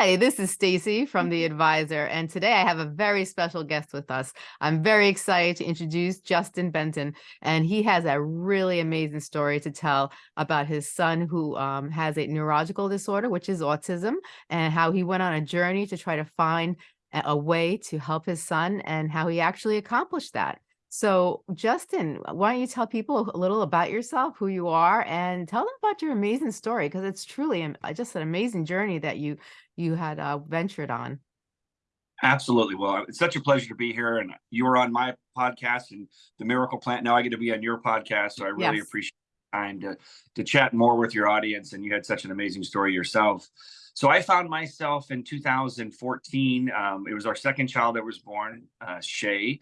Hi, this is Stacy from The Advisor, and today I have a very special guest with us. I'm very excited to introduce Justin Benton, and he has a really amazing story to tell about his son who um, has a neurological disorder, which is autism, and how he went on a journey to try to find a way to help his son and how he actually accomplished that. So Justin, why don't you tell people a little about yourself, who you are, and tell them about your amazing story because it's truly uh, just an amazing journey that you you had uh, ventured on. Absolutely. Well, it's such a pleasure to be here, and you were on my podcast and the Miracle Plant. Now I get to be on your podcast, so I really yes. appreciate time to to chat more with your audience. And you had such an amazing story yourself. So I found myself in 2014. Um, it was our second child that was born, uh, Shay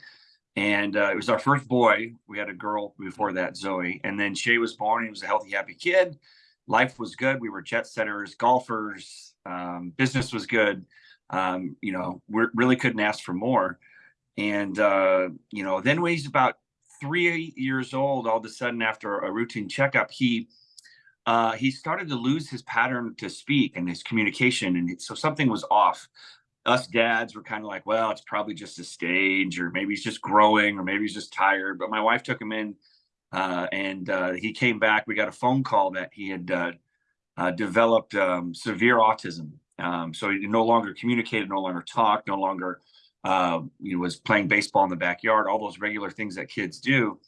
and uh, it was our first boy. We had a girl before that, Zoe, and then Shay was born. He was a healthy, happy kid. Life was good. We were jet setters, golfers. Um, business was good. Um, you know, we really couldn't ask for more. And uh, you know, then when he's about three years old, all of a sudden, after a routine checkup, he uh, he started to lose his pattern to speak and his communication, and so something was off us dads were kind of like, well, it's probably just a stage, or maybe he's just growing, or maybe he's just tired. But my wife took him in, uh, and uh, he came back. We got a phone call that he had uh, uh developed um, severe autism. Um, so he no longer communicated, no longer talked, no longer uh, he was playing baseball in the backyard, all those regular things that kids do.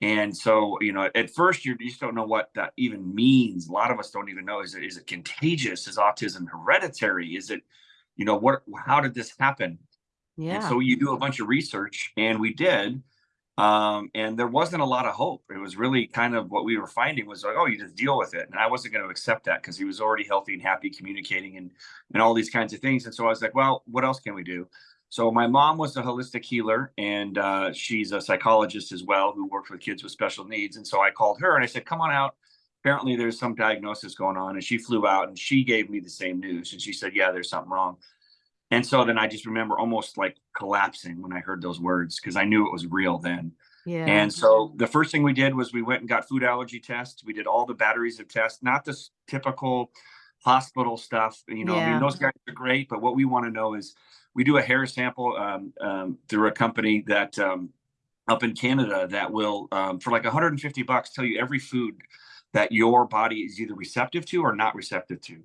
And so, you know, at first you just don't know what that even means. A lot of us don't even know. Is it is it contagious? Is autism hereditary? Is it you know, what, how did this happen? Yeah. And so you do a bunch of research and we did. Um, and there wasn't a lot of hope. It was really kind of what we were finding was like, oh, you just deal with it. And I wasn't going to accept that because he was already healthy and happy, communicating and and all these kinds of things. And so I was like, well, what else can we do? So my mom was a holistic healer, and uh, she's a psychologist as well who works with kids with special needs. And so I called her and I said, come on out. Apparently, there's some diagnosis going on. And she flew out and she gave me the same news. And she said, yeah, there's something wrong. And so then I just remember almost like collapsing when I heard those words because I knew it was real then. Yeah. And so the first thing we did was we went and got food allergy tests. We did all the batteries of tests, not the typical hospital stuff. You know, yeah. I mean, those guys are great, but what we want to know is we do a hair sample um, um, through a company that um, up in Canada that will, um, for like 150 bucks, tell you every food that your body is either receptive to or not receptive to.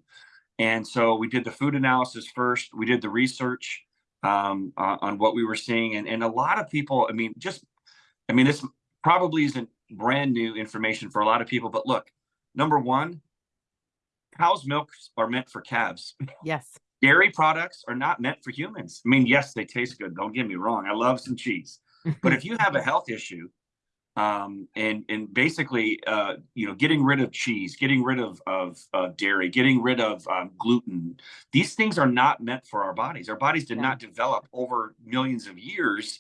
And so we did the food analysis first. We did the research um, uh, on what we were seeing, and and a lot of people. I mean, just I mean, this probably isn't brand new information for a lot of people, but look, number one, cow's milks are meant for calves. Yes. Dairy products are not meant for humans. I mean, yes, they taste good. Don't get me wrong. I love some cheese. but if you have a health issue, um, and and basically, uh, you know, getting rid of cheese, getting rid of of uh, dairy, getting rid of um, gluten. These things are not meant for our bodies. Our bodies did yeah. not develop over millions of years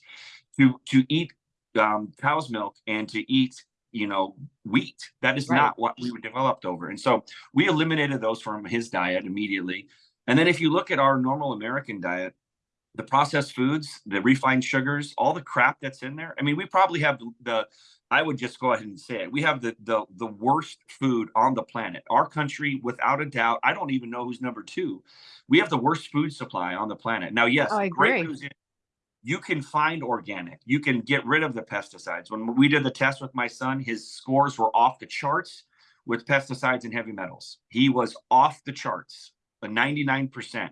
to to eat um, cow's milk and to eat you know wheat. That is right. not what we were developed over. And so we eliminated those from his diet immediately. And then if you look at our normal American diet, the processed foods, the refined sugars, all the crap that's in there. I mean, we probably have the, I would just go ahead and say it. We have the the the worst food on the planet. Our country, without a doubt, I don't even know who's number two. We have the worst food supply on the planet. Now, yes, oh, great news is you can find organic. You can get rid of the pesticides. When we did the test with my son, his scores were off the charts with pesticides and heavy metals. He was off the charts, a 99%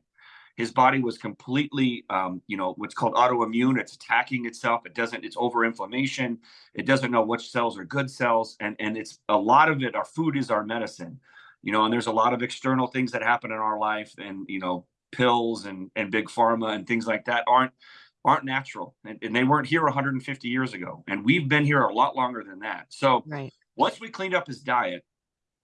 his body was completely um, you know what's called autoimmune. It's attacking itself. It doesn't it's over inflammation it doesn't know which cells are good cells and and it's a lot of it our food is our medicine you know and there's a lot of external things that happen in our life and you know pills and and big pharma and things like that aren't aren't natural and, and they weren't here 150 years ago and we've been here a lot longer than that. So right. once we cleaned up his diet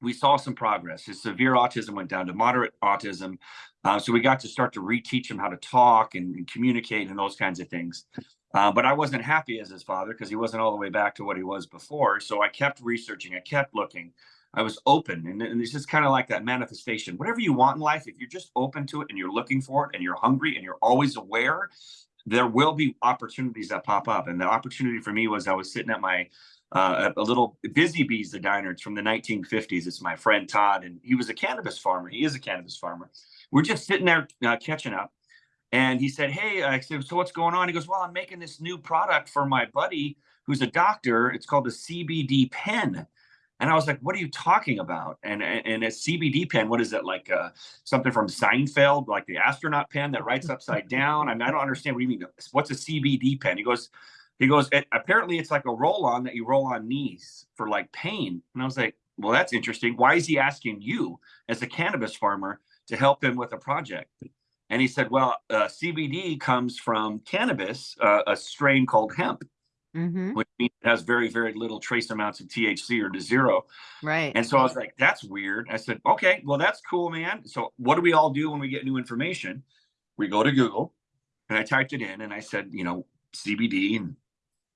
we saw some progress. His severe autism went down to moderate autism. Uh, so we got to start to reteach him how to talk and, and communicate and those kinds of things. Uh, but I wasn't happy as his father because he wasn't all the way back to what he was before. So I kept researching, I kept looking. I was open. And, and it's just kind of like that manifestation. Whatever you want in life, if you're just open to it and you're looking for it and you're hungry and you're always aware, there will be opportunities that pop up. And the opportunity for me was I was sitting at my uh, a, a little Busy Bees, the diner. It's from the 1950s. It's my friend Todd, and he was a cannabis farmer. He is a cannabis farmer. We're just sitting there uh, catching up. And he said, Hey, I said, So what's going on? He goes, Well, I'm making this new product for my buddy who's a doctor. It's called the CBD pen. And I was like, what are you talking about? And and a CBD pen, what is it like uh, something from Seinfeld, like the astronaut pen that writes upside down? I mean, I don't understand what you mean. What's a CBD pen? He goes, he goes, it, apparently it's like a roll on that you roll on knees for like pain. And I was like, well, that's interesting. Why is he asking you as a cannabis farmer to help him with a project? And he said, well, uh, CBD comes from cannabis, uh, a strain called hemp mm-hmm. which means it has very, very little trace amounts of THC or to zero. Right. And so I was like, that's weird. I said, okay, well, that's cool, man. So what do we all do when we get new information? We go to Google and I typed it in and I said, you know, CBD, and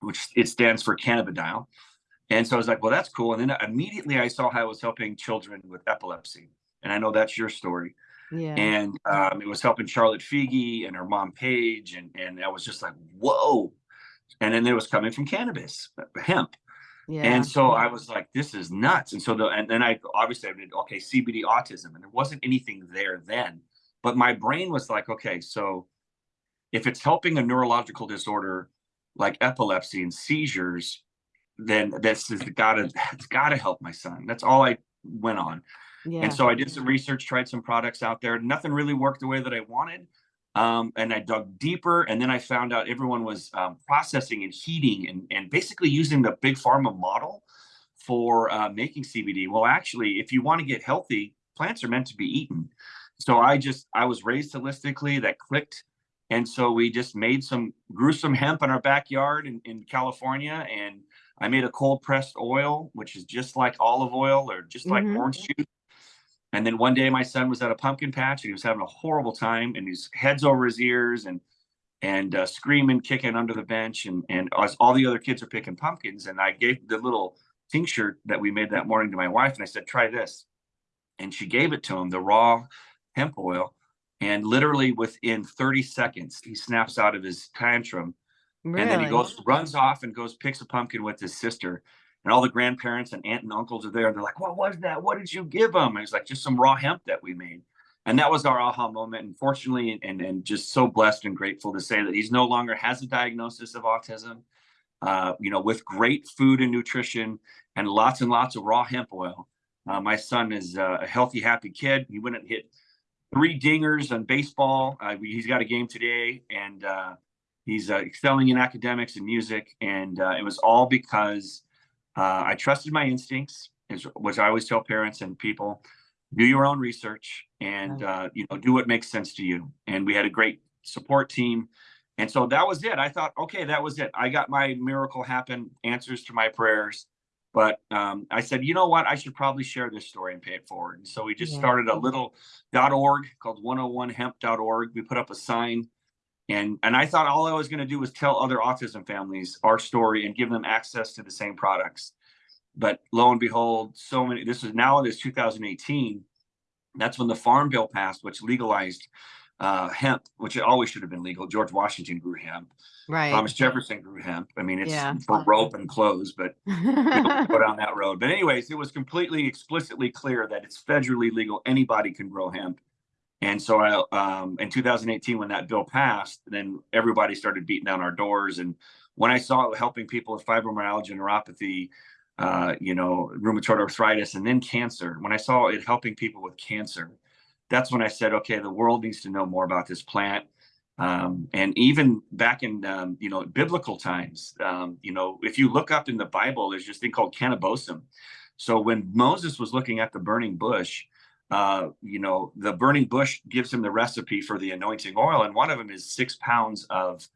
which it stands for cannabidiol. And so I was like, well, that's cool. And then immediately I saw how I was helping children with epilepsy. And I know that's your story. Yeah. And um, it was helping Charlotte Figi and her mom Paige. And, and I was just like, whoa, and then it was coming from cannabis, hemp. Yeah. And so I was like, this is nuts. And so the and then I obviously I did okay, CBD autism, and there wasn't anything there then. But my brain was like, okay, so if it's helping a neurological disorder like epilepsy and seizures, then this has gotta it's gotta help my son. That's all I went on. Yeah. And so I did some research, tried some products out there. Nothing really worked the way that I wanted. Um, and I dug deeper, and then I found out everyone was um, processing and heating and, and basically using the big pharma model for uh, making CBD. Well, actually, if you want to get healthy, plants are meant to be eaten. So I just I was raised holistically. That clicked, and so we just made some grew some hemp in our backyard in, in California, and I made a cold pressed oil, which is just like olive oil or just like mm-hmm. orange juice. And then one day my son was at a pumpkin patch and he was having a horrible time and his head's over his ears and and uh, screaming, kicking under the bench. And and as all the other kids are picking pumpkins. And I gave the little tincture that we made that morning to my wife and I said, try this. And she gave it to him, the raw hemp oil. And literally within 30 seconds, he snaps out of his tantrum. Really? And then he goes, runs off and goes, picks a pumpkin with his sister and all the grandparents and aunt and uncles are there. And they're like, what was that? What did you give him And it's like, just some raw hemp that we made. And that was our aha moment. And fortunately, and, and just so blessed and grateful to say that he's no longer has a diagnosis of autism. Uh, you know, with great food and nutrition and lots and lots of raw hemp oil. Uh, my son is uh, a healthy, happy kid. He and hit three dingers on baseball. Uh, he's got a game today, and uh, he's uh, excelling in academics and music. And it was all because uh, I trusted my instincts, which I always tell parents and people: do your own research and uh, you know do what makes sense to you. And we had a great support team, and so that was it. I thought, okay, that was it. I got my miracle happen, answers to my prayers. But um, I said, you know what? I should probably share this story and pay it forward. And so we just yeah. started a little .org called 101hemp.org. We put up a sign and and I thought all I was going to do was tell other autism families our story and give them access to the same products. But lo and behold, so many. This is now it is 2018. That's when the Farm Bill passed, which legalized uh, hemp, which it always should have been legal. George Washington grew hemp. Right. Thomas Jefferson grew hemp. I mean, it's yeah. for rope and clothes, but go down that road. But anyways, it was completely explicitly clear that it's federally legal. Anybody can grow hemp. And so I, um, in 2018, when that bill passed, then everybody started beating down our doors. And when I saw it helping people with fibromyalgia, neuropathy, uh, you know, rheumatoid arthritis, and then cancer, when I saw it helping people with cancer, that's when I said, okay, the world needs to know more about this plant. Um, and even back in, um, you know, biblical times, um, you know, if you look up in the Bible, there's this thing called cannabosum. So when Moses was looking at the burning bush, uh, you know, the burning bush gives him the recipe for the anointing oil, and one of them is six pounds of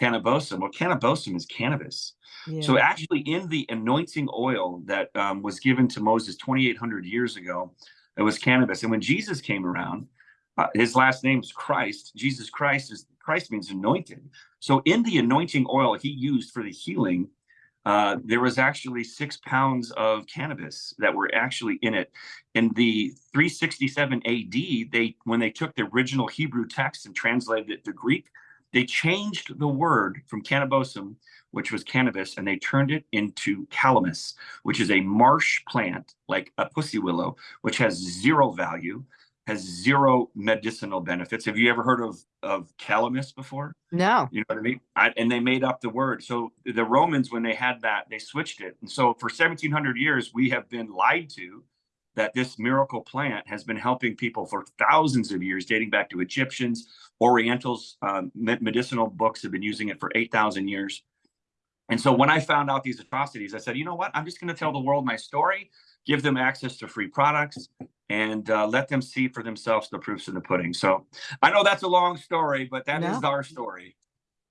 cannabosum. Well, cannabosum is cannabis. Yeah. So actually, in the anointing oil that um, was given to Moses 2,800 years ago, it was cannabis. And when Jesus came around, uh, his last name is Christ. Jesus Christ is Christ means anointed. So in the anointing oil he used for the healing uh, there was actually six pounds of cannabis that were actually in it. In the 367 AD, they when they took the original Hebrew text and translated it to Greek, they changed the word from cannabosum, which was cannabis, and they turned it into calamus, which is a marsh plant like a pussy willow, which has zero value, has zero medicinal benefits. Have you ever heard of of calamus before? No. You know what I mean? I, and they made up the word. So the Romans, when they had that, they switched it. And so for 1700 years, we have been lied to that this miracle plant has been helping people for thousands of years, dating back to Egyptians, Orientals, um, medicinal books have been using it for 8,000 years. And so when I found out these atrocities, I said, you know what? I'm just going to tell the world my story, give them access to free products, and uh, let them see for themselves the proofs in the pudding. So I know that's a long story, but that no. is our story.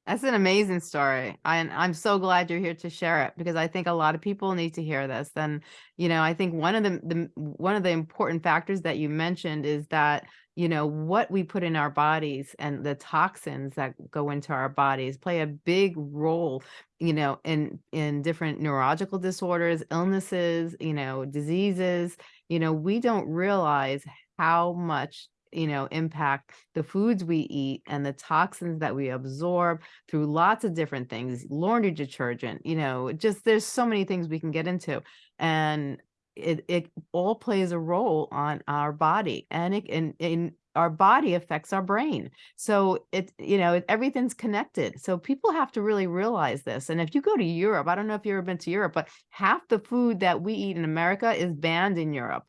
That's an amazing story. And I'm so glad you're here to share it because I think a lot of people need to hear this. And, you know, I think one of the, the one of the important factors that you mentioned is that, you know, what we put in our bodies and the toxins that go into our bodies play a big role, you know, in, in different neurological disorders, illnesses, you know, diseases, you know, we don't realize how much you know, impact the foods we eat and the toxins that we absorb through lots of different things, laundry detergent, you know, just there's so many things we can get into. And it, it all plays a role on our body and it and, and our body affects our brain. So it, you know, everything's connected. So people have to really realize this. And if you go to Europe, I don't know if you've ever been to Europe, but half the food that we eat in America is banned in Europe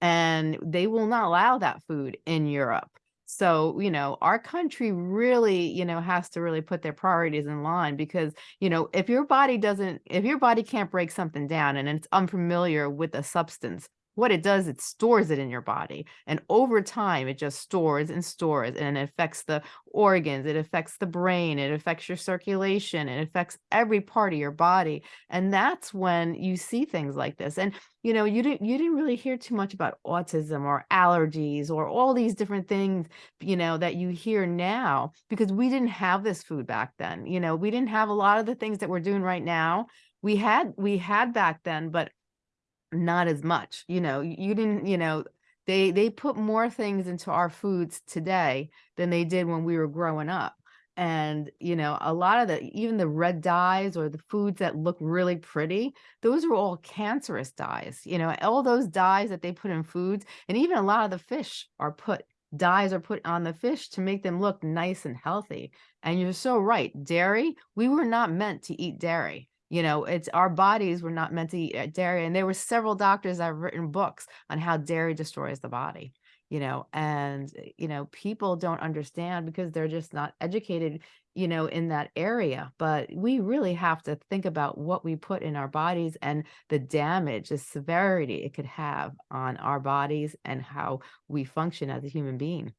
and they will not allow that food in Europe. So, you know, our country really, you know, has to really put their priorities in line because, you know, if your body doesn't, if your body can't break something down and it's unfamiliar with a substance, what it does, it stores it in your body. And over time, it just stores and stores and it affects the organs, it affects the brain, it affects your circulation, it affects every part of your body. And that's when you see things like this. And, you know, you didn't, you didn't really hear too much about autism or allergies or all these different things, you know, that you hear now because we didn't have this food back then. You know, we didn't have a lot of the things that we're doing right now. We had, we had back then, but not as much, you know, you didn't, you know, they, they put more things into our foods today than they did when we were growing up. And, you know, a lot of the, even the red dyes or the foods that look really pretty, those are all cancerous dyes, you know, all those dyes that they put in foods. And even a lot of the fish are put, dyes are put on the fish to make them look nice and healthy. And you're so right. Dairy, we were not meant to eat dairy you know, it's our bodies were not meant to eat uh, dairy. And there were several doctors that have written books on how dairy destroys the body, you know, and, eh, you know, people don't understand because they're just not educated, you know, in that area. But we really have to think about what we put in our bodies and the damage, the severity it could have on our bodies and how we function as a human being.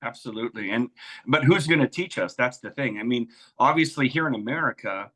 Absolutely. And, but who's going to teach us? That's the thing. I mean, obviously here in America,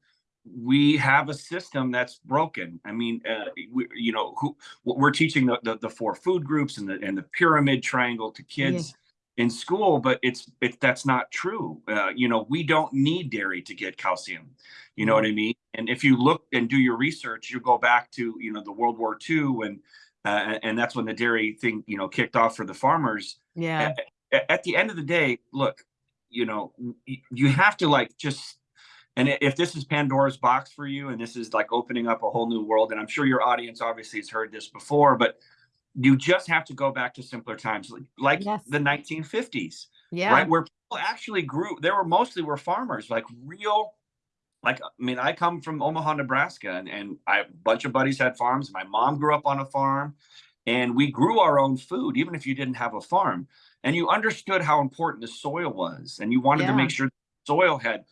we have a system that's broken. I mean, uh, we, you know, who we're teaching the, the, the four food groups and the and the pyramid triangle to kids yeah. in school, but it's it that's not true. Uh, you know, we don't need dairy to get calcium. You know what I mean? And if you look and do your research, you go back to you know the World War II and uh, and that's when the dairy thing you know kicked off for the farmers. Yeah. At, at the end of the day, look, you know, you have to like just and if this is Pandora's box for you, and this is like opening up a whole new world, and I'm sure your audience obviously has heard this before, but you just have to go back to simpler times, like yes. the 1950s, yeah, right, where people actually grew. There were mostly were farmers, like real. Like, I mean, I come from Omaha, Nebraska, and, and I, a bunch of buddies had farms. My mom grew up on a farm, and we grew our own food, even if you didn't have a farm. And you understood how important the soil was, and you wanted yeah. to make sure the soil had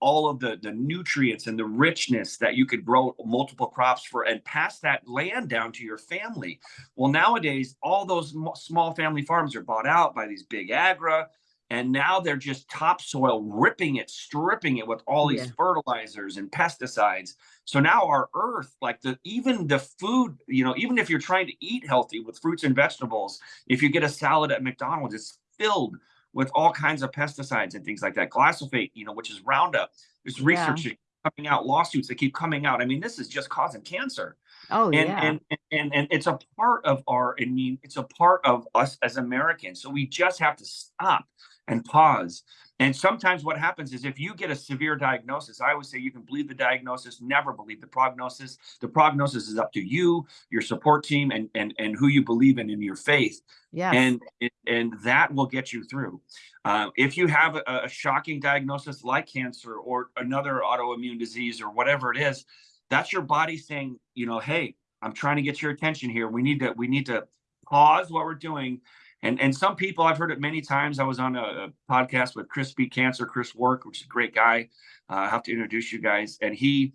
all of the the nutrients and the richness that you could grow multiple crops for and pass that land down to your family well nowadays all those small family farms are bought out by these big agra and now they're just topsoil ripping it stripping it with all these yeah. fertilizers and pesticides so now our earth like the even the food you know even if you're trying to eat healthy with fruits and vegetables if you get a salad at mcdonald's it's filled with all kinds of pesticides and things like that. Glyphosate, you know, which is Roundup. There's research yeah. coming out, lawsuits that keep coming out. I mean, this is just causing cancer. Oh, and, yeah. And, and, and it's a part of our, I mean, it's a part of us as Americans. So we just have to stop and pause. And sometimes what happens is if you get a severe diagnosis, I always say you can believe the diagnosis, never believe the prognosis. The prognosis is up to you, your support team, and and and who you believe in in your faith. Yes. And and that will get you through. Uh, if you have a, a shocking diagnosis like cancer or another autoimmune disease or whatever it is, that's your body saying, you know, hey, I'm trying to get your attention here. We need to we need to pause what we're doing and and some people I've heard it many times. I was on a, a podcast with Chris Beat Cancer, Chris Wark, which is a great guy. Uh, I have to introduce you guys. And he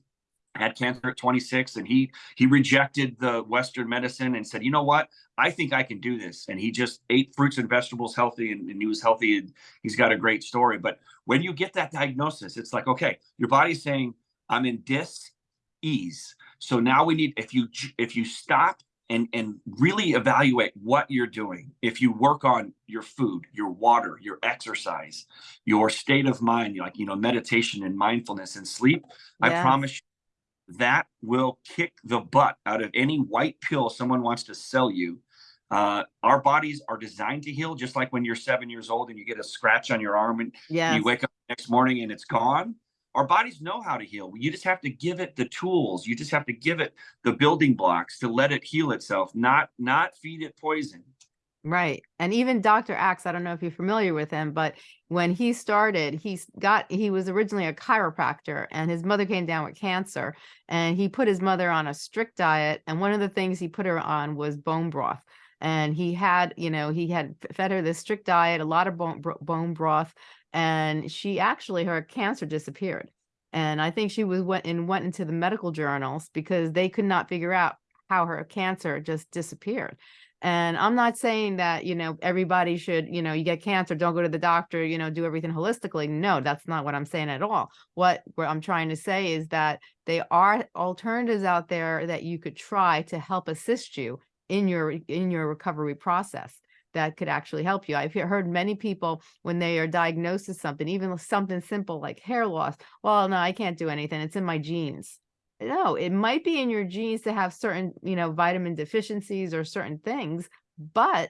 had cancer at 26 and he he rejected the western medicine and said you know what i think i can do this and he just ate fruits and vegetables healthy and, and he was healthy and he's got a great story but when you get that diagnosis it's like okay your body's saying i'm in dis ease so now we need if you if you stop and and really evaluate what you're doing if you work on your food your water your exercise your state of mind like you know meditation and mindfulness and sleep yes. i promise you that will kick the butt out of any white pill someone wants to sell you uh, our bodies are designed to heal just like when you're seven years old and you get a scratch on your arm and yes. you wake up next morning and it's gone our bodies know how to heal. You just have to give it the tools. You just have to give it the building blocks to let it heal itself, not not feed it poison. Right. And even Dr. Axe, I don't know if you're familiar with him, but when he started, he got he was originally a chiropractor and his mother came down with cancer and he put his mother on a strict diet and one of the things he put her on was bone broth. And he had, you know, he had fed her this strict diet, a lot of bone, bone broth, and she actually her cancer disappeared. And i think she was went and went into the medical journals because they could not figure out how her cancer just disappeared. And i'm not saying that you know everybody should you know you get cancer don't go to the doctor you know do everything holistically. No that's not what i'm saying at all. What what i'm trying to say is that there are alternatives out there that you could try to help assist you in your in your recovery process that could actually help you. I've heard many people when they are diagnosed with something, even something simple like hair loss. Well, no, I can't do anything. It's in my genes. No, it might be in your genes to have certain, you know, vitamin deficiencies or certain things, but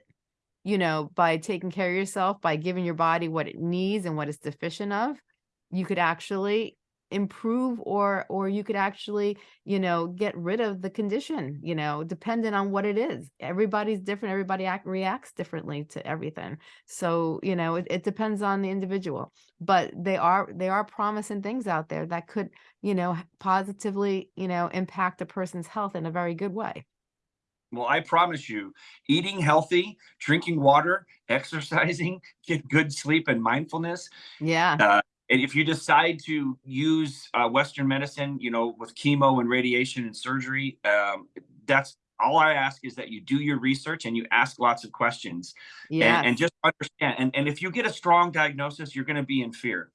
you know, by taking care of yourself, by giving your body what it needs and what it's deficient of, you could actually improve or or you could actually you know get rid of the condition you know depending on what it is everybody's different everybody act, reacts differently to everything so you know it, it depends on the individual but they are they are promising things out there that could you know positively you know impact a person's health in a very good way well, I promise you, eating healthy, drinking water, exercising, get good sleep and mindfulness. Yeah. Uh, and if you decide to use uh, Western medicine, you know, with chemo and radiation and surgery, um, that's all I ask is that you do your research and you ask lots of questions. Yeah. And, and, just understand. And, and if you get a strong diagnosis, you're going to be in fear.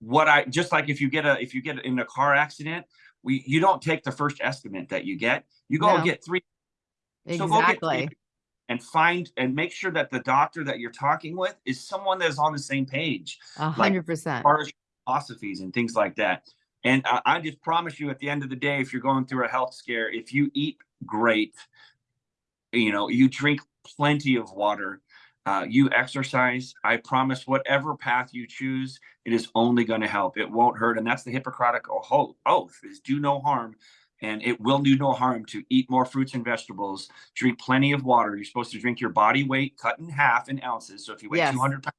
What I just like if you get a if you get in a car accident, we you don't take the first estimate that you get. You go no. get three. Exactly. So and find and make sure that the doctor that you're talking with is someone that's on the same page. A hundred percent. Philosophies and things like that. And I, I just promise you, at the end of the day, if you're going through a health scare, if you eat great, you know, you drink plenty of water, uh, you exercise, I promise whatever path you choose, it is only going to help. It won't hurt. And that's the Hippocratic oath is do no harm and it will do no harm to eat more fruits and vegetables, drink plenty of water. You're supposed to drink your body weight cut in half in ounces. So if you weigh yes. 200 pounds,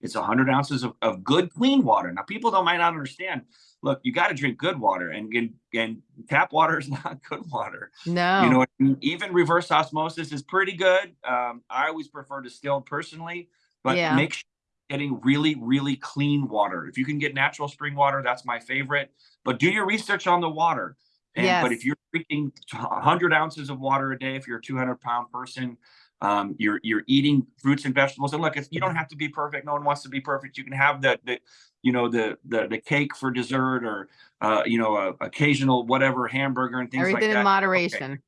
it's 100 ounces of, of good, clean water. Now, people don't might not understand. Look, you got to drink good water, and, and and tap water is not good water. No, you know, even reverse osmosis is pretty good. Um, I always prefer distilled personally, but yeah. make sure getting really, really clean water. If you can get natural spring water, that's my favorite. But do your research on the water. And, yes. But if you're drinking 100 ounces of water a day, if you're a 200 pound person, um, you're you're eating fruits and vegetables. And look, you don't have to be perfect. No one wants to be perfect. You can have the the you know the the the cake for dessert or uh, you know a occasional whatever hamburger and things Everything like that. Everything in moderation. Okay.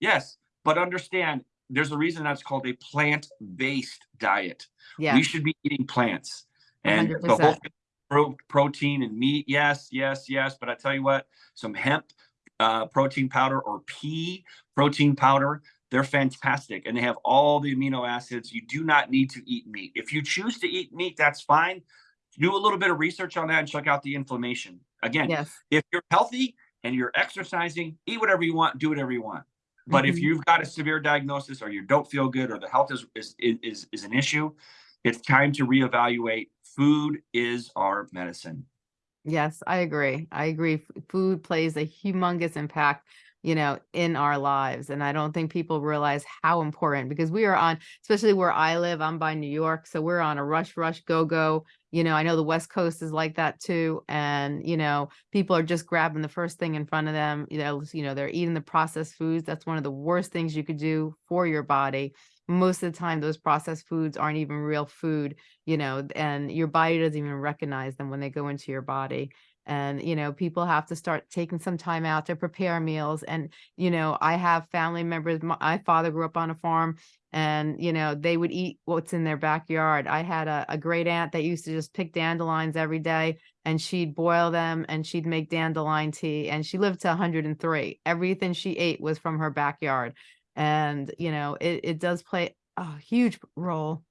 Yes, but understand there's a reason that's called a plant-based diet. Yeah. We should be eating plants. And 100%. the whole protein and meat, yes, yes, yes. But I tell you what, some hemp uh, protein powder or pea protein powder. They're fantastic and they have all the amino acids. You do not need to eat meat. If you choose to eat meat, that's fine. Do a little bit of research on that and check out the inflammation. Again, yes. if you're healthy and you're exercising, eat whatever you want, do whatever you want. But mm-hmm. if you've got a severe diagnosis or you don't feel good or the health is, is is is an issue, it's time to reevaluate. Food is our medicine. Yes, I agree. I agree. Food plays a humongous impact you know, in our lives. And I don't think people realize how important because we are on, especially where I live, I'm by New York. So we're on a rush, rush, go, go. You know, I know the West Coast is like that too. And, you know, people are just grabbing the first thing in front of them. You know, you know, they're eating the processed foods. That's one of the worst things you could do for your body most of the time those processed foods aren't even real food you know and your body doesn't even recognize them when they go into your body. And you know people have to start taking some time out to prepare meals and you know i have family members my father grew up on a farm and you know they would eat what's in their backyard. I had a, a great aunt that used to just pick dandelions every day and she'd boil them and she'd make dandelion tea and she lived to 103 everything she ate was from her backyard and you know it, it does play a huge role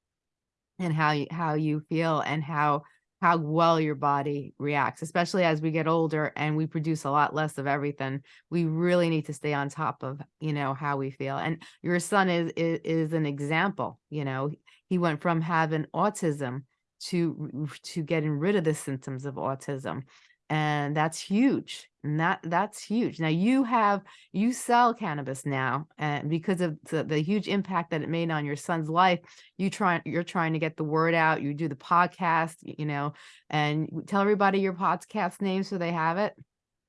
in how you how you feel and how how well your body reacts, especially as we get older and we produce a lot less of everything. We really need to stay on top of, you know, how we feel. And your son is is, is an example, you know, he went from having autism to to getting rid of the symptoms of autism and that's huge and that that's huge now you have you sell cannabis now and because of the, the, huge impact that it made on your son's life you try you're trying to get the word out you do the podcast you know and tell everybody your podcast name so they have it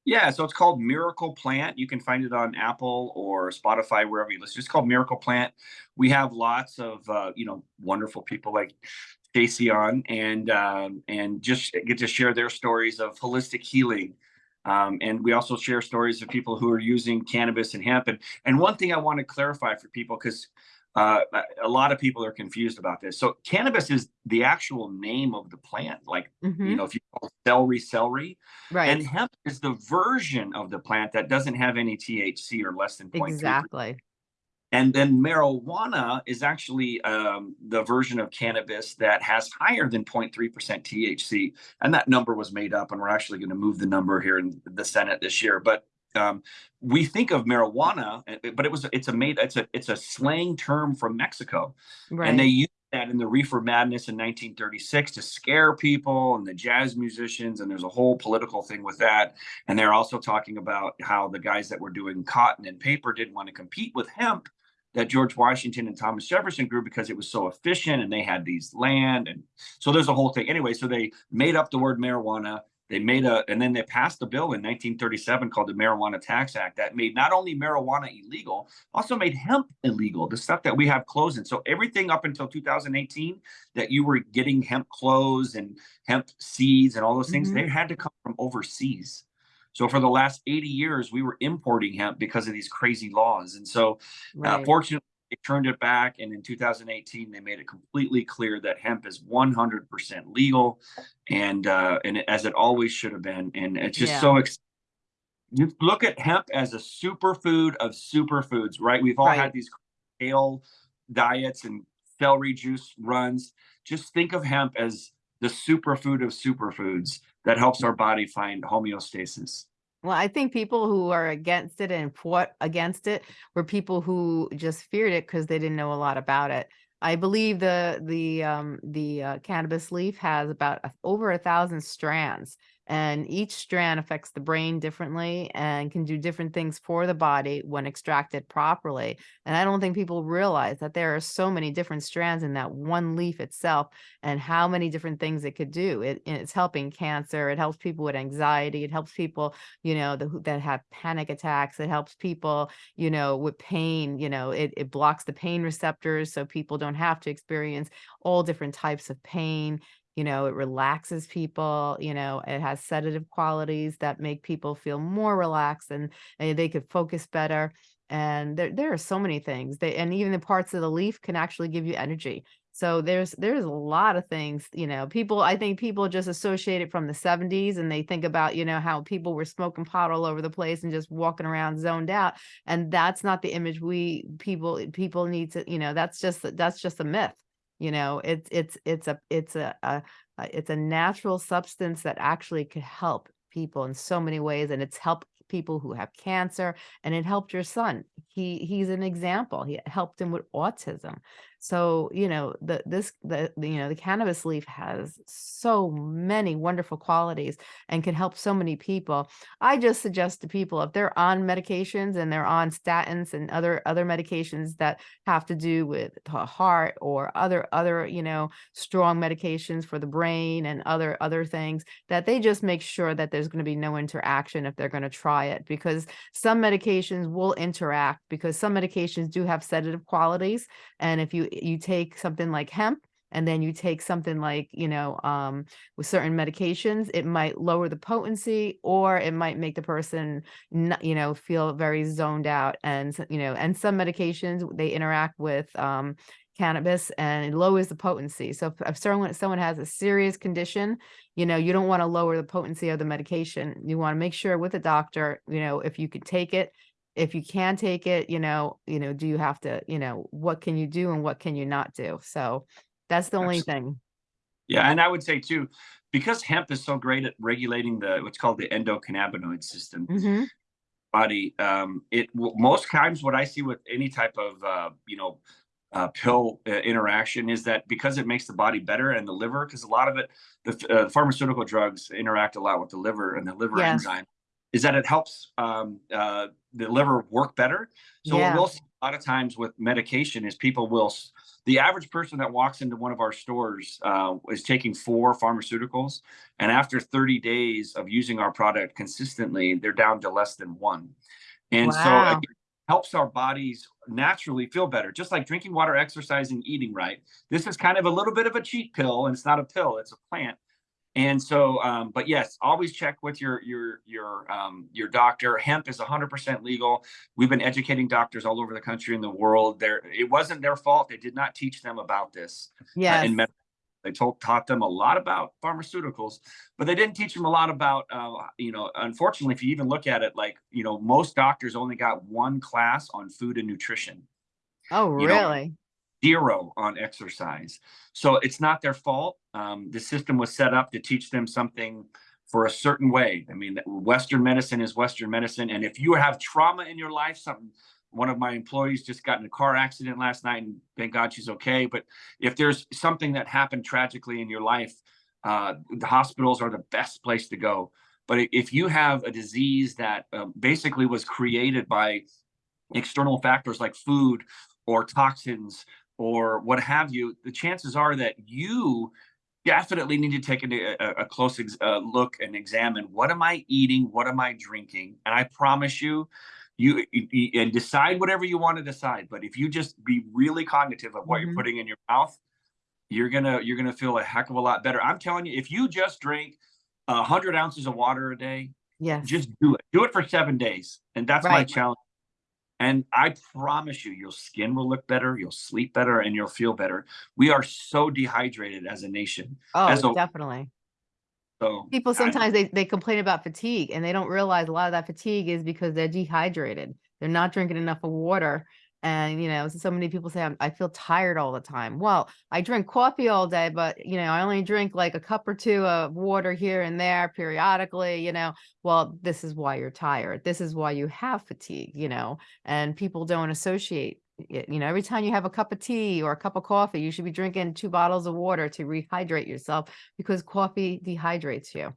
yeah, so it's called Miracle Plant. You can find it on Apple or Spotify, wherever you listen. It's called Miracle Plant. We have lots of uh, you know wonderful people like Stacy on and um, and just get to share their stories of holistic healing. Um, and we also share stories of people who are using cannabis and hemp. And, and one thing I want to clarify for people, because uh, a lot of people are confused about this. So cannabis is the actual name of the plant. Like, mm-hmm. you know, if you call celery, celery. Right. And hemp is the version of the plant that doesn't have any THC or less than 0.3. Exactly. And then marijuana is actually um, the version of cannabis that has higher than 0.3% THC. And that number was made up, and we're actually going to move the number here in the Senate this year. But um, we think of marijuana, eh, eh, but it was it's a made it's a it's a slang term from Mexico, right. and they used that in the reefer madness in 1936 to scare people and the jazz musicians, and there's a whole political thing with that. And they're also talking about how the guys that were doing cotton and paper didn't want to compete with hemp that George Washington and Thomas Jefferson grew because it was so efficient and they had these land and so there's a whole thing anyway. So they made up the word marijuana they made a and then they passed a bill in 1937 called the marijuana tax act that made not only marijuana illegal also made hemp illegal the stuff that we have clothes in so everything up until 2018 that you were getting hemp clothes and hemp seeds and all those things mm-hmm. they had to come from overseas so for the last 80 years we were importing hemp because of these crazy laws and so uh, right. uh, fortunately they turned it back, and in 2018, they made it completely clear that hemp is 100% legal, and uh, and as it always should have been. And it's just yeah. so. Ex- you look at hemp as a superfood of superfoods, right? We've all right. had these kale diets and celery juice runs. Just think of hemp as the superfood of superfoods that helps our body find homeostasis. Well, I think people who are against it and fought against it were people who just feared it because they didn't know a lot about it. I believe the the um, the uh, cannabis leaf has about over a thousand strands, and each strand affects the brain differently and can do different things for the body when extracted properly. And I don't think people realize that there are so many different strands in that one leaf itself and how many different things it could do. It, it's helping cancer. It helps people with anxiety. It helps people, you know, the, that have panic attacks. It helps people, you know, with pain, you know, it, it blocks the pain receptors so people don't have to experience all different types of pain you know, it relaxes people, you know, it has sedative qualities that make people feel more relaxed and, and they could focus better. And there, there are so many things they, and even the parts of the leaf can actually give you energy. So there's there's a lot of things, you know, people I think people just associate it from the 70s and they think about, you know, how people were smoking pot all over the place and just walking around zoned out. And that's not the image we people people need to, you know, that's just that's just a myth. You know, it's it's it's a it's a, a, a it's a natural substance that actually could help people in so many ways and it's helped people who have cancer and it helped your son. He he's an example. He helped him with autism so, you know, the this the, you know, the cannabis leaf has so many wonderful qualities and can help so many people. I just suggest to people if they're on medications and they're on statins and other other medications that have to do with the heart or other other, you know, strong medications for the brain and other other things that they just make sure that there's going to be no interaction if they're going to try it because some medications will interact because some medications do have sedative qualities and if you you take something like hemp and then you take something like, you know, um, with certain medications, it might lower the potency or it might make the person, not, you know, feel very zoned out. And, you know, and some medications, they interact with um, cannabis and it lowers the potency. So if, if someone, someone has a serious condition, you know, you don't want to lower the potency of the medication. You want to make sure with a doctor, you know, if you could take it, if you can take it, you know, you know, do you have to, you know, what can you do and what can you not do? So that's the only thing. Yeah, and I would say too, because hemp is so great at regulating the what's called the endocannabinoid system, mm -hmm. body. Um, it most times what I see with any type of uh, you know uh, pill uh, interaction is that because it makes the body better and the liver, because a lot of it, the uh, pharmaceutical drugs interact a lot with the liver and the liver yeah. enzyme is that it helps um, uh, the liver work better. So yeah. we'll see a lot of times with medication is people will, the average person that walks into one of our stores uh, is taking four pharmaceuticals. And after 30 days of using our product consistently, they're down to less than one. And wow. so it helps our bodies naturally feel better, just like drinking water, exercising, eating right. This is kind of a little bit of a cheat pill and it's not a pill, it's a plant and so, um, but yes, always check with your your your um, your doctor. Hemp is 100% legal. We've been educating doctors all over the country and the world. There, it wasn't their fault. They did not teach them about this. Yeah. Uh, they told taught them a lot about pharmaceuticals, but they didn't teach them a lot about, uh, you know, unfortunately, if you even look at it, like you know, most doctors only got one class on food and nutrition. Oh, really? Know, zero on exercise. So it's not their fault. Um, the system was set up to teach them something for a certain way. I mean, Western medicine is Western medicine. And if you have trauma in your life, something, one of my employees just got in a car accident last night and thank God she's okay. But if there's something that happened tragically in your life, uh, the hospitals are the best place to go. But if you have a disease that uh, basically was created by external factors like food or toxins or what have you, the chances are that you definitely need to take a, a, a close uh, look and examine what am I eating, what am I drinking, and I promise you, you, you, and decide whatever you want to decide. But if you just be really cognitive of what mm -hmm. you're mm-hmm. putting in your mouth, you're gonna you're gonna feel a heck of a lot better. I'm telling you, if you just drink a hundred ounces of water a day, yeah, just do it. Do it for seven days, and that's right. my challenge and I promise you, your skin will look better, you'll sleep better, and you'll feel better. We are so dehydrated as a nation. Oh, as a, definitely. So people sometimes I, they, they complain about fatigue and they don't realize a lot of that fatigue is because they're dehydrated. They're not drinking enough of water and, you know, so many people say, i feel tired all the time. Well, I drink coffee all day, but, you know, I only drink like a cup or two of water here and there periodically, you know, well, this is why you're tired. This is why you have fatigue, you know, and people don't associate it. You know, every time you have a cup of tea or a cup of coffee, you should be drinking two bottles of water to rehydrate yourself because coffee dehydrates you.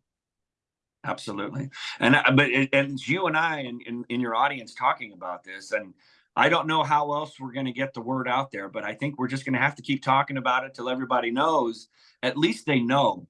Absolutely. And, uh, but, and you and I in, in, in your audience talking about this and, I don't know how else we're going to get the word out there, but I think we're just going to have to keep talking about it till everybody knows. At least they know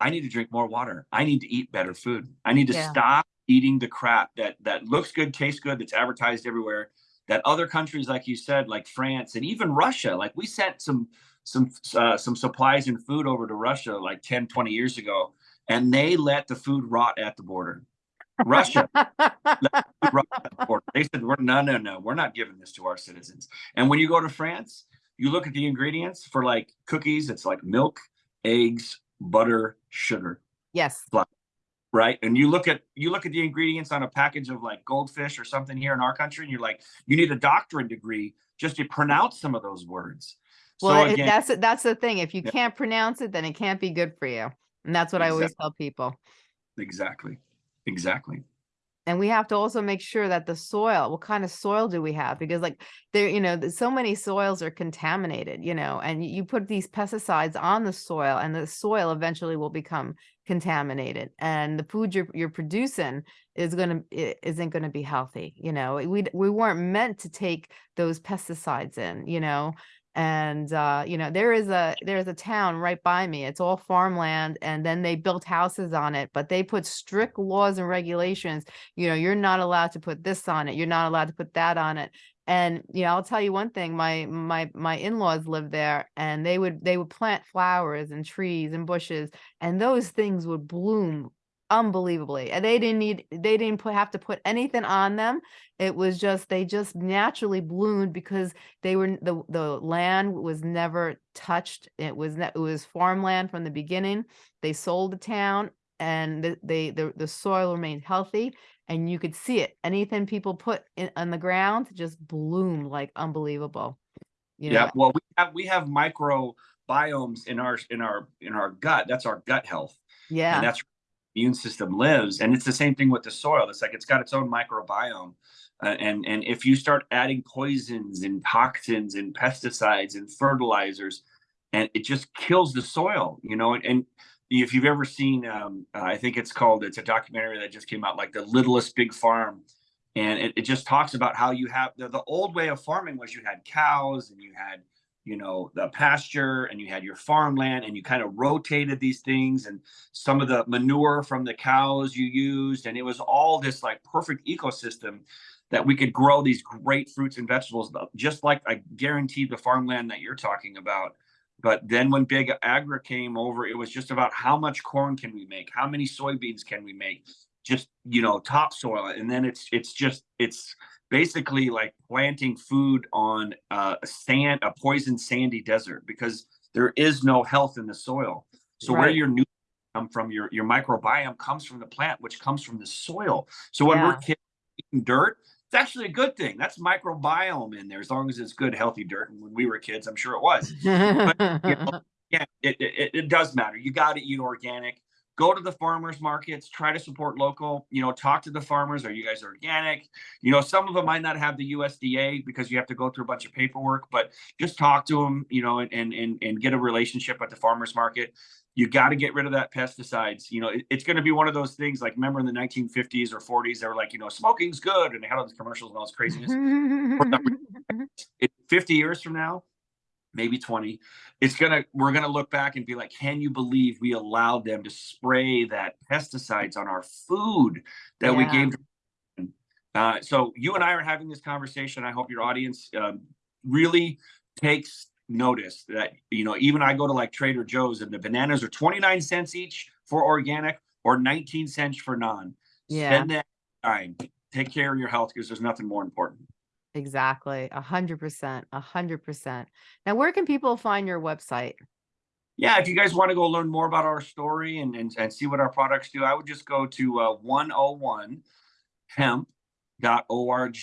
I need to drink more water. I need to eat better food. I need to yeah. stop eating the crap that that looks good, tastes good, that's advertised everywhere. That other countries, like you said, like France and even Russia, like we sent some some uh, some supplies and food over to Russia like 10, 20 years ago, and they let the food rot at the border. Russia. they said, we're, no, no, no, we're not giving this to our citizens. And when you go to France, you look at the ingredients for like cookies, it's like milk, eggs, butter, sugar. Yes. Right. And you look at you look at the ingredients on a package of like goldfish or something here in our country, and you're like, you need a doctorate degree just to pronounce some of those words. Well, so again, that's that's the thing. If you yeah. can't pronounce it, then it can't be good for you. And that's what exactly. I always tell people. Exactly. Exactly. And we have to also make sure that the soil what kind of soil do we have? Because like there you know so many soils are contaminated you know and you put these pesticides on the soil and the soil eventually will become contaminated. And the food you're, you're producing is going to isn't going to be healthy you know? We we weren't meant to take those pesticides in you know and uh, you know there is a there's a town right by me it's all farmland and then they built houses on it but they put strict laws and regulations you know you're not allowed to put this on it you're not allowed to put that on it. And you know i'll tell you one thing my my my in-laws live there and they would they would plant flowers and trees and bushes and those things would bloom unbelievably and they didn't need they didn't put, have to put anything on them. It was just they just naturally bloomed because they were the the land was never touched. It was it was farmland from the beginning. They sold the town and the, they the, the soil remained healthy and you could see it. Anything people put in on the ground just bloomed like unbelievable you know? yeah well we have we have microbiomes in our in our in our gut. That's our gut health yeah. and that's immune system lives. And it's the same thing with the soil. It's like it's got its own microbiome. Uh, and and if you start adding poisons and toxins and pesticides and fertilizers, and it just kills the soil, you know. And, and if you've ever seen, um, uh, I think it's called, it's a documentary that just came out, like the littlest big farm, and it, it just talks about how you have the, the old way of farming was you had cows and you had you know the pasture and you had your farmland and you kind of rotated these things and some of the manure from the cows you used. And it was all this like perfect ecosystem that we could grow these great fruits and vegetables uh, just like i guaranteed the farmland that you're talking about. But then when big agri came over it was just about how much corn can we make? How many soybeans can we make? Just you know topsoil. And then it's it's just it's basically like planting food on a sand, a poison sandy desert because there is no health in the soil. So right. where your nutrients come from, your your microbiome comes from the plant, which comes from the soil. So when yeah. we're eating dirt, it's actually a good thing. That's microbiome in there, as long as it's good, healthy dirt. And when we were kids, I'm sure it was. but, you know, yeah, it, it, it does matter. You got to eat organic go to the farmers markets try to support local you know talk to the farmers are you guys organic? You know some of them might not have the usda because you have to go through a bunch of paperwork but just talk to them you know and and and get a relationship at the farmers market. You got to get rid of that pesticides you know it, it's going to be one of those things like remember in the 1950s or 40s they were like you know smoking's good and they had all these commercials and all this craziness. 50 years from now maybe 20 it's gonna we're gonna look back and be like can you believe we allowed them to spray that pesticides on our food that yeah. we gave uh, so you and i are having this conversation. I hope your audience um, really takes notice that you know even i go to like trader joe's and the bananas are 29 cents each for organic or 19 cents for non. Yeah. Spend that time. Take care of your health because there's nothing more important Exactly. A hundred percent. A hundred percent. Now, where can people find your website? Yeah, if you guys want to go learn more about our story and, and, and see what our products do, I would just go to uh, 101 hemp.org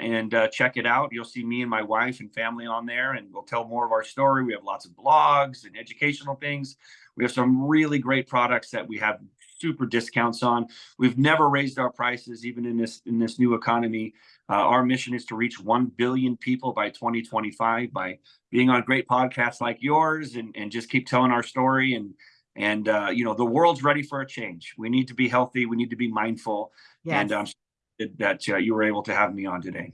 and uh, check it out. You'll see me and my wife and family on there, and we'll tell more of our story. We have lots of blogs and educational things. We have some really great products that we have super discounts on. We've never raised our prices, even in this in this new economy. Uh, our mission is to reach 1 billion people by 2025 by being on great podcasts like yours and, and just keep telling our story. And, and uh, you know, the world's ready for a change. We need to be healthy. We need to be mindful. Yes. And I'm um, that uh, you were able to have me on today.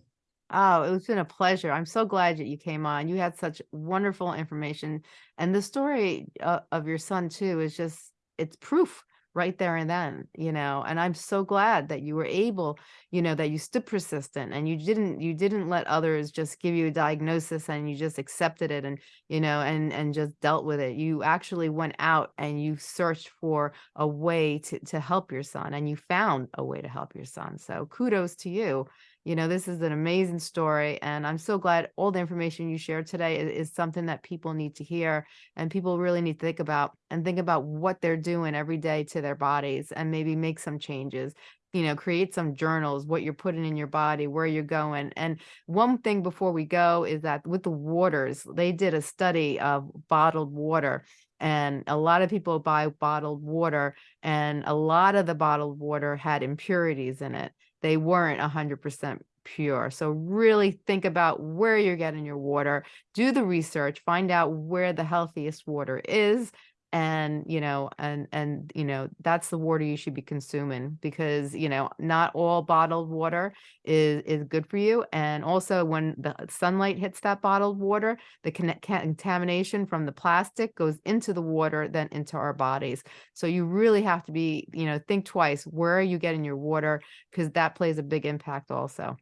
Oh, it's been a pleasure. I'm so glad that you came on. You had such wonderful information. And the story uh, of your son, too, is just, it's proof right there and then you know and i'm so glad that you were able you know that you stood persistent and you didn't you didn't let others just give you a diagnosis and you just accepted it and you know and and just dealt with it. You actually went out and you searched for a way to to help your son and you found a way to help your son. So kudos to you You know, this is an amazing story. And I'm so glad all the information you shared today is, is something that people need to hear and people really need to think about and think about what they're doing every day to their bodies and maybe make some changes you know, create some journals, what you're putting in your body, where you're going. And one thing before we go is that with the waters, they did a study of bottled water and a lot of people buy bottled water and a lot of the bottled water had impurities in it. They weren't 100% pure. So really think about where you're getting your water, do the research, find out where the healthiest water is and you know and and you know that's the water you should be consuming because you know not all bottled water is is good for you. And also when the sunlight hits that bottled water the contamination from the plastic goes into the water then into our bodies. So you really have to be you know think twice where are you getting your water? Because that plays a big impact also.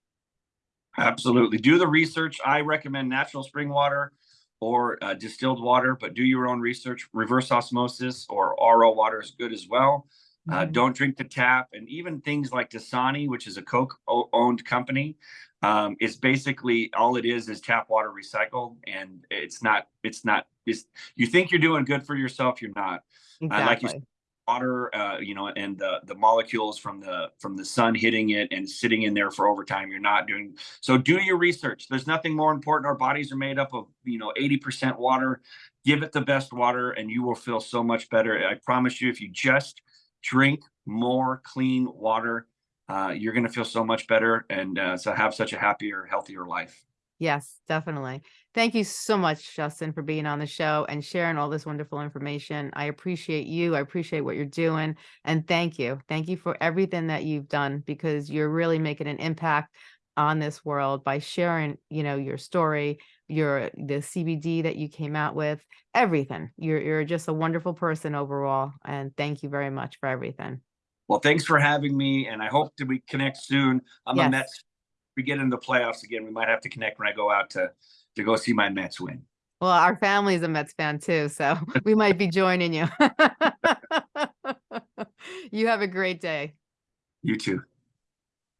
Absolutely. Do the research. I recommend natural spring water or uh, distilled water, but do your own research. Reverse osmosis or RO water is good as well. Mm -hmm. Don't drink the tap, and even things like Dasani, which is a Coke-owned company, um, it's basically all it is is tap water recycled, and it's not. It's not. It's, you think you're doing good for yourself, you're not. Exactly. Uh, like you water, uh, you know, and the the molecules from the from the sun hitting it and sitting in there for overtime. You're not doing so. Do your research. There's nothing more important. Our bodies are made up of you know 80% water. Give it the best water, and you will feel so much better. I promise you, if you just drink more clean water, uh, you're going to feel so much better and uh, so have such a happier, healthier life. Yes, definitely. Thank you so much, Justin, for being on the show and sharing all this wonderful information. I appreciate you. I appreciate what you're doing. And thank you. Thank you for everything that you've done because you're really making an impact on this world by sharing, you know, your story, your the CBD that you came out with, everything. You're you're just a wonderful person overall. And thank you very much for everything. Well, thanks for having me. And I hope that we connect soon. I'm yes. a Mets we get into the playoffs again, we might have to connect when I go out to to go see my Mets win. Well, our family's a Mets fan too, so we might be joining you. you have a great day. You too.